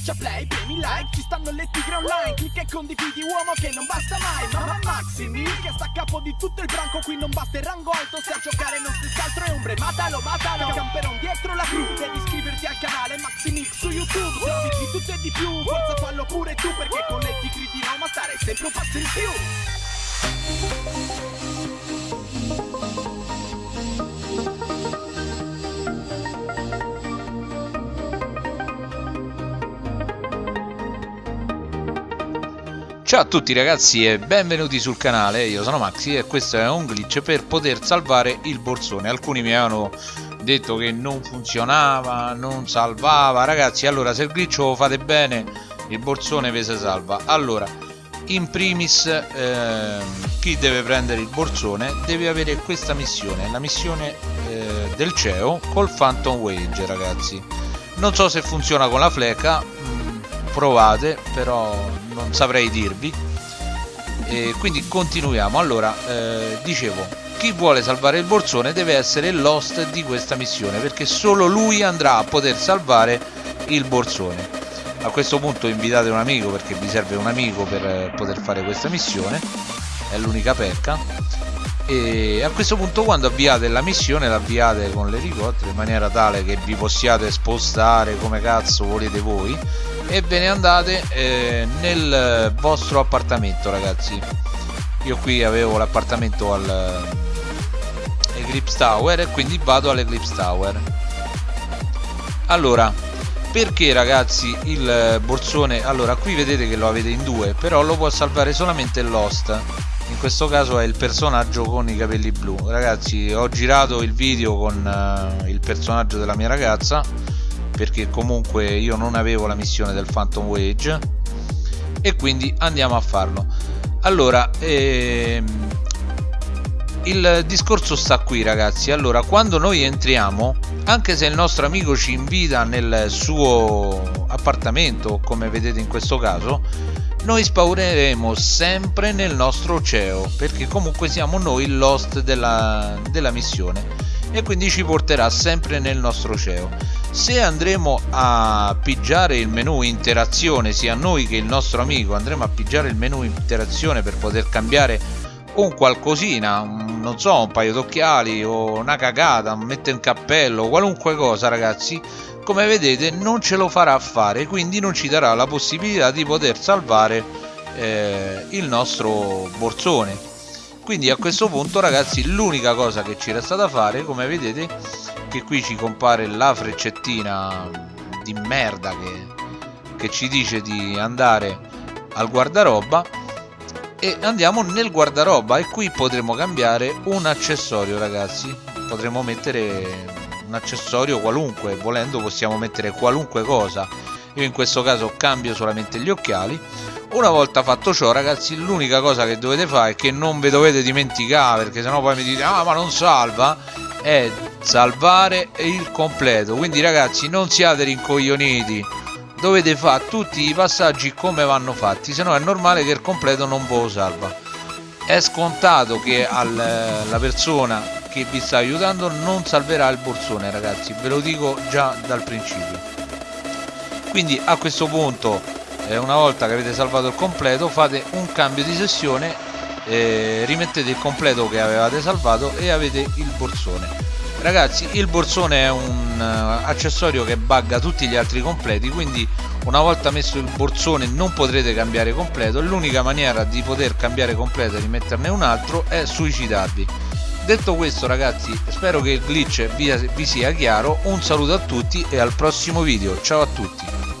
Schiaccia play, premi like, ci stanno le tigre online Clicca e condividi uomo che non basta mai Mamma Maximi che sta a capo di tutto il branco Qui non basta il rango alto, se a giocare non stessi altro è ombre Matalo, matalo, camperon dietro la crew Devi iscriverti al canale Maximix su YouTube Servizi di tutto e di più, forza fallo pure tu Perché con le tigre di Roma stare sempre un passo in più Ciao a tutti ragazzi e benvenuti sul canale, io sono Maxi e questo è un glitch per poter salvare il borsone. Alcuni mi avevano detto che non funzionava, non salvava. Ragazzi allora se il glitch lo fate bene il borsone vi si salva. Allora in primis eh, chi deve prendere il borsone deve avere questa missione La missione eh, del CEO col Phantom Wage ragazzi. Non so se funziona con la fleca provate però non saprei dirvi. E quindi continuiamo. Allora eh, dicevo chi vuole salvare il borsone deve essere l'host di questa missione perché solo lui andrà a poter salvare il borsone. A questo punto invitate un amico perché vi serve un amico per poter fare questa missione. È l'unica pecca e a questo punto quando avviate la missione l'avviate con l'elicottero in maniera tale che vi possiate spostare come cazzo volete voi e ve ne andate eh, nel vostro appartamento ragazzi. Io qui avevo l'appartamento al eh, Eclipse Tower e quindi vado all'Eclipse Tower. Allora perché ragazzi il borsone? Allora qui vedete che lo avete in due però lo può salvare solamente l'host in questo caso è il personaggio con i capelli blu. Ragazzi ho girato il video con uh, il personaggio della mia ragazza perché comunque io non avevo la missione del Phantom Wage e quindi andiamo a farlo. Allora ehm, il discorso sta qui ragazzi. Allora quando noi entriamo anche se il nostro amico ci invita nel suo appartamento come vedete in questo caso noi spawneremo sempre nel nostro CEO perché comunque siamo noi l'host della, della missione e quindi ci porterà sempre nel nostro CEO se andremo a pigiare il menu interazione sia noi che il nostro amico andremo a pigiare il menu interazione per poter cambiare un qualcosina non so un paio d'occhiali o una cagata mettere un cappello qualunque cosa ragazzi come vedete non ce lo farà fare quindi non ci darà la possibilità di poter salvare eh, il nostro borsone. Quindi a questo punto ragazzi l'unica cosa che ci resta da fare come vedete che qui ci compare la freccettina di merda che, che ci dice di andare al guardaroba e andiamo nel guardaroba e qui potremo cambiare un accessorio ragazzi. Potremo mettere un accessorio qualunque volendo possiamo mettere qualunque cosa. Io in questo caso cambio solamente gli occhiali. Una volta fatto ciò ragazzi l'unica cosa che dovete fare è che non vi dovete dimenticare perché sennò poi mi dite ah ma non salva è salvare il completo. Quindi ragazzi non siate rincoglioniti. Dovete fare tutti i passaggi come vanno fatti se no è normale che il completo non ve lo salva. È scontato che al, la persona che vi sta aiutando non salverà il borsone ragazzi. Ve lo dico già dal principio. Quindi a questo punto eh, una volta che avete salvato il completo fate un cambio di sessione eh, rimettete il completo che avevate salvato e avete il borsone. Ragazzi il borsone è un uh, accessorio che bugga tutti gli altri completi quindi una volta messo il borsone non potrete cambiare completo. L'unica maniera di poter cambiare completo e rimetterne un altro è suicidarvi. Detto questo ragazzi spero che il glitch vi, vi sia chiaro. Un saluto a tutti e al prossimo video. Ciao a tutti